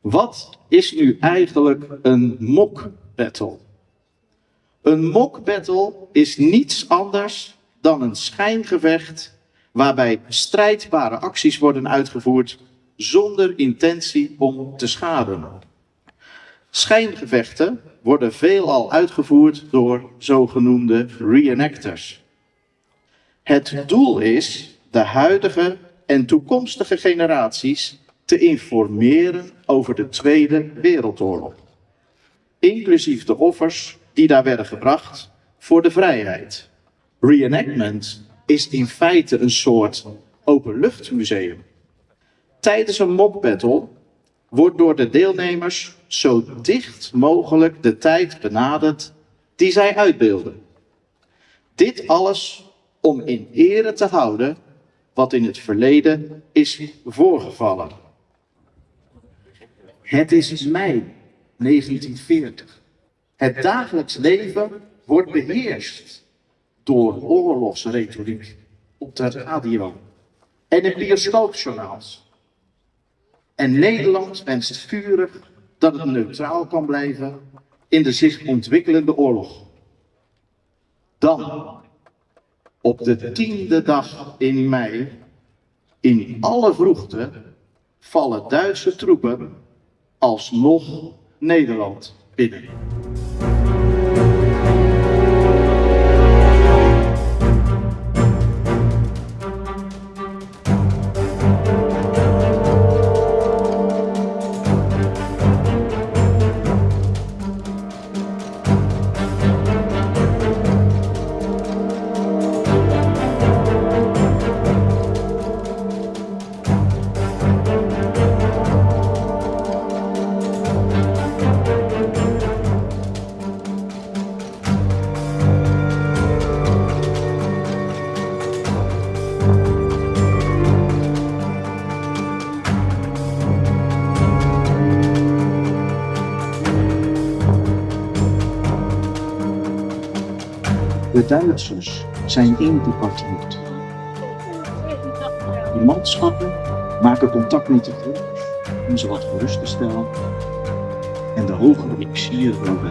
Wat is nu eigenlijk een mock battle? Een mock battle is niets anders dan een schijngevecht waarbij strijdbare acties worden uitgevoerd zonder intentie om te schaden. Schijngevechten worden veelal uitgevoerd door zogenoemde reenactors. Het doel is de huidige en toekomstige generaties te informeren over de Tweede Wereldoorlog, inclusief de offers die daar werden gebracht voor de vrijheid. Reenactment is in feite een soort openluchtmuseum. Tijdens een mock battle wordt door de deelnemers zo dicht mogelijk de tijd benaderd die zij uitbeelden. Dit alles om in ere te houden wat in het verleden is voorgevallen. Het is mei 1940. Het dagelijks leven wordt beheerst door oorlogsretoriek op de radio en in bioscoopjournaals. En Nederland wenst vurig dat het neutraal kan blijven in de zich ontwikkelende oorlog. Dan, op de tiende dag in mei, in alle vroegte, vallen Duitse troepen alsnog Nederland binnen. Duitsers zijn ingepartieerd. De manschappen maken contact met de om ze wat gerust te stellen en de hogere officieren over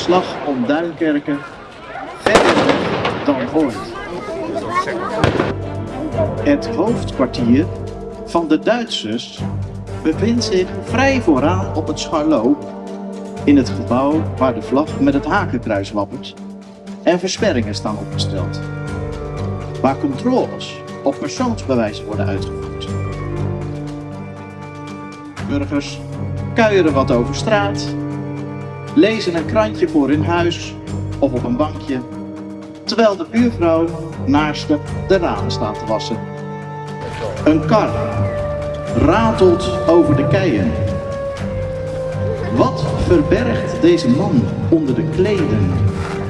slag om Duinkerken verder dan ooit. Het hoofdkwartier van de Duitsers bevindt zich vrij vooraan op het Scharlo, in het gebouw waar de vlag met het hakenkruis wappert en versperringen staan opgesteld, waar controles op persoonsbewijzen worden uitgevoerd. Burgers kuieren wat over straat, lezen een krantje voor hun huis of op een bankje, terwijl de buurvrouw naast de ramen staat te wassen. Een kar ratelt over de keien. Wat verbergt deze man onder de kleden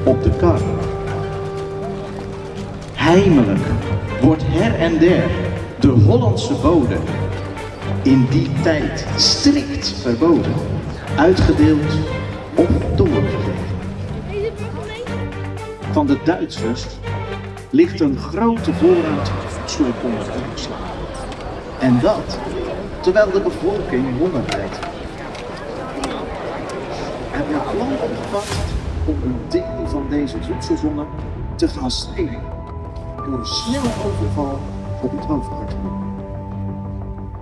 op de kar? Heimelijk wordt her en der de Hollandse bode in die tijd strikt verboden, uitgedeeld Van de Duitsers ligt een grote voorraad voedsel onder. En dat terwijl de bevolking honger lijdt. Er wordt plan opgevat om een deel van deze voedselzone te gaan stelen door een snelle overval op het.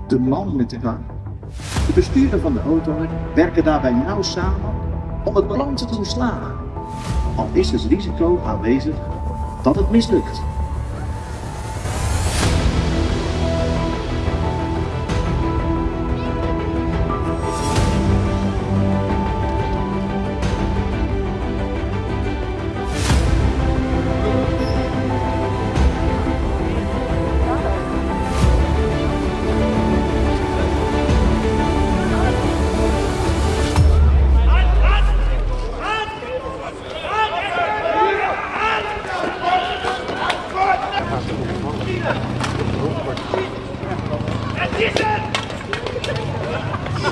De man met de kar, de bestuurder van de auto, werken daarbij nauw samen om het plan te doen slagen. Al is het risico aanwezig dat het mislukt.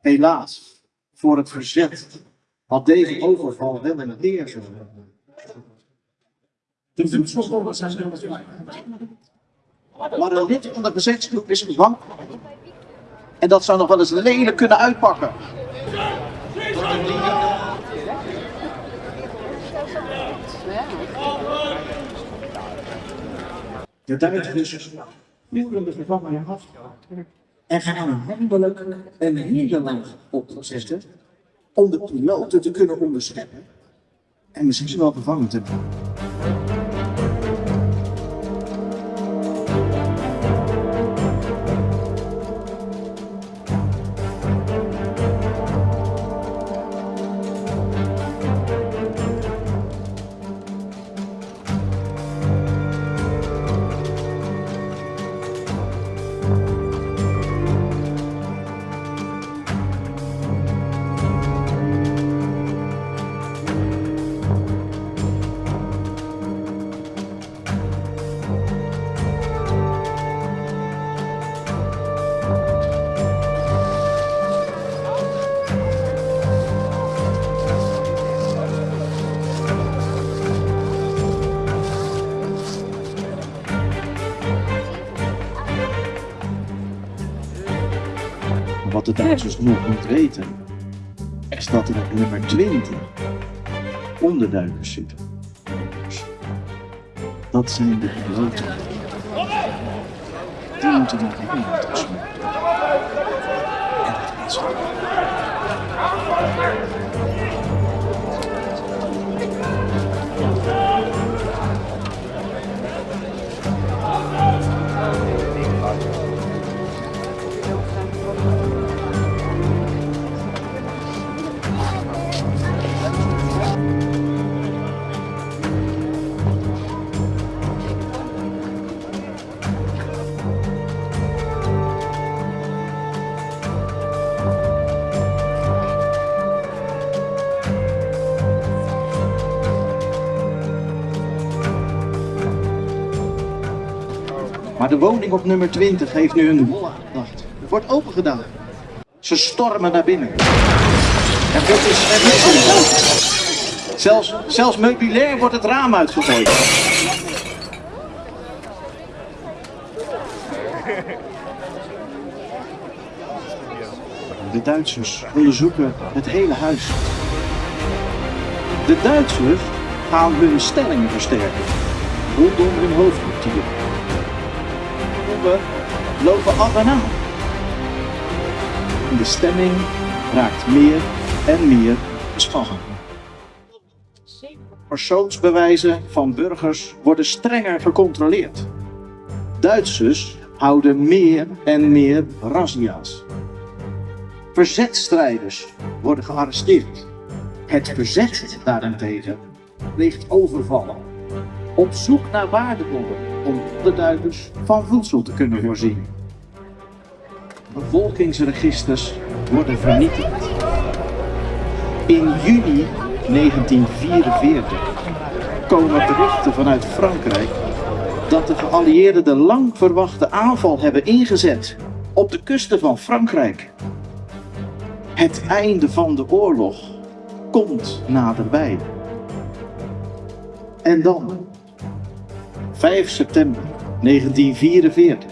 Helaas, voor het verzet had deze overval wel een leer De voedselbonnen zijn er Maar een lid van de verzetsgroep is gevangen. En dat zou nog wel eens lelijk kunnen uitpakken. De Duitsers voeren de gevangenen af en gaan handelijk een nederlaag opzetten om de piloten te kunnen onderscheppen. En misschien wel gevangen te nemen. Wat de Duitsers nog niet weten, is dat er nummer 20 onderduikers zitten. Dat zijn de piloten. Die moeten niet tussen. En dat is Maar de woning op nummer 20 heeft nu een wol aangedacht. Het wordt opengedaan. Ze stormen naar binnen. En dit is er niet Zelfs, zelfs meubilair wordt het raam uitgegooid. De Duitsers onderzoeken het hele huis. De Duitsers gaan hun stellingen versterken rondom hun hoofdkwartier. Lopen af en aan. De stemming raakt meer en meer gespannen. Persoonsbewijzen van burgers worden strenger gecontroleerd. Duitsers houden meer en meer razzia's. Verzetstrijders worden gearresteerd. Het verzet daarentegen ligt overvallen. Op zoek naar waardebonnen om de Duitsers van voedsel te kunnen voorzien. Bevolkingsregisters worden vernietigd. In juni 1944 komen berichten vanuit Frankrijk dat de geallieerden de lang verwachte aanval hebben ingezet op de kusten van Frankrijk. Het einde van de oorlog komt naderbij. En dan, 5 september 1944.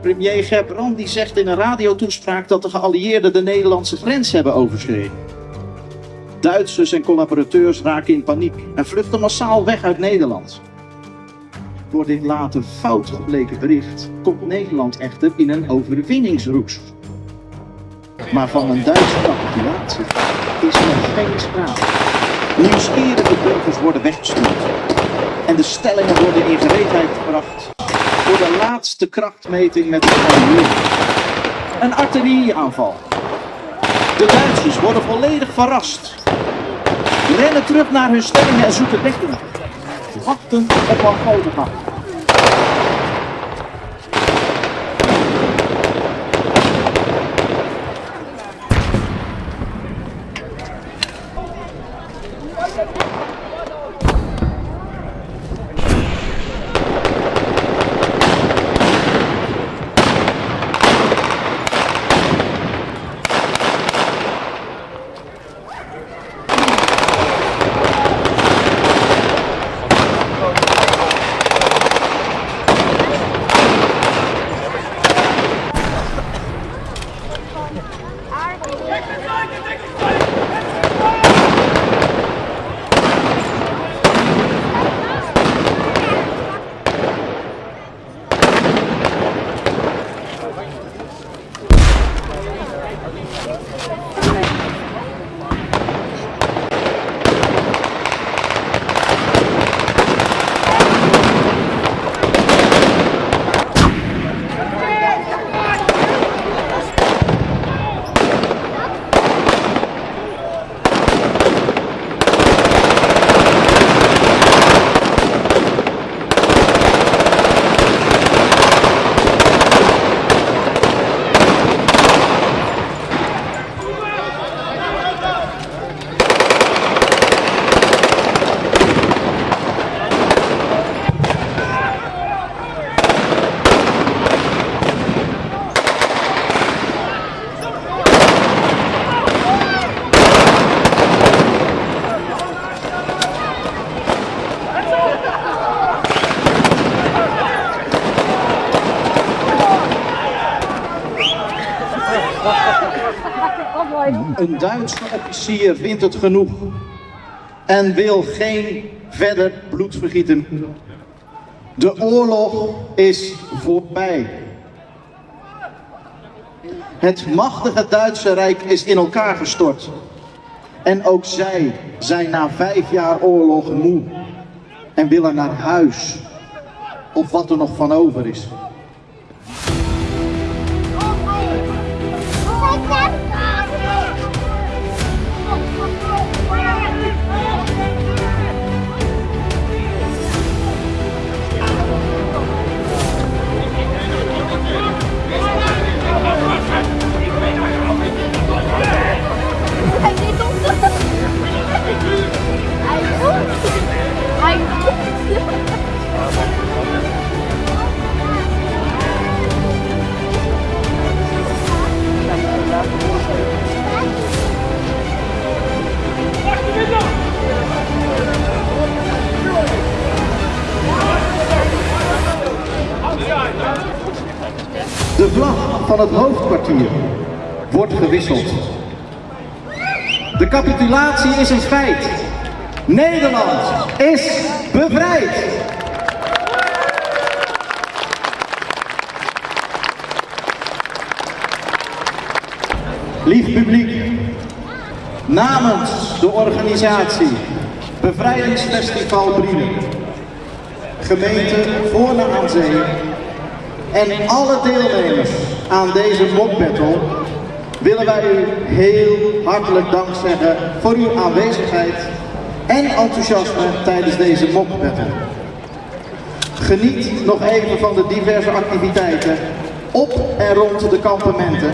Premier Gerbrandi zegt in een radiotoespraak dat de geallieerden de Nederlandse grens hebben overschreden. Duitsers en collaborateurs raken in paniek en vluchten massaal weg uit Nederland. Door dit later fout gebleken bericht komt Nederland echter in een overwinningsroes. Maar van een Duitse capitulatie is er geen sprake. Nieuwsgierige burgers worden weggestuurd. En de stellingen worden in gereedheid gebracht voor de laatste krachtmeting met de. Een artillerieaanval. De Duitsers worden volledig verrast. Rennen terug naar hun stellingen en zoeken dekking. Wachten op een Een Duitse officier vindt het genoeg en wil geen verder bloed vergieten. De oorlog is voorbij. Het machtige Duitse Rijk is in elkaar gestort. En ook zij zijn na vijf jaar oorlog moe en willen naar huis. Of wat er nog van over is. De vlag van het hoofdkwartier wordt gewisseld. De capitulatie is een feit. Nederland is bevrijd. Lief publiek, namens de organisatie Bevrijdingsfestival Brielen, gemeente Voorne aan Zee en alle deelnemers aan deze mockbattle willen wij u heel hartelijk dank zeggen voor uw aanwezigheid en enthousiasme tijdens deze mockbattle. Geniet nog even van de diverse activiteiten op en rond de kampementen,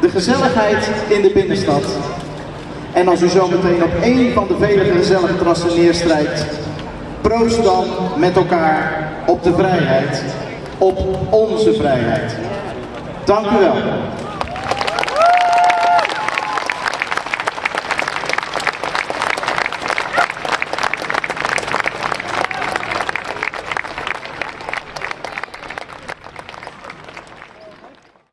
de gezelligheid in de binnenstad. En als u zo meteen op één van de vele gezellige terrassen neerstrijkt, proost dan met elkaar op de vrijheid, op onze vrijheid. Dank u wel.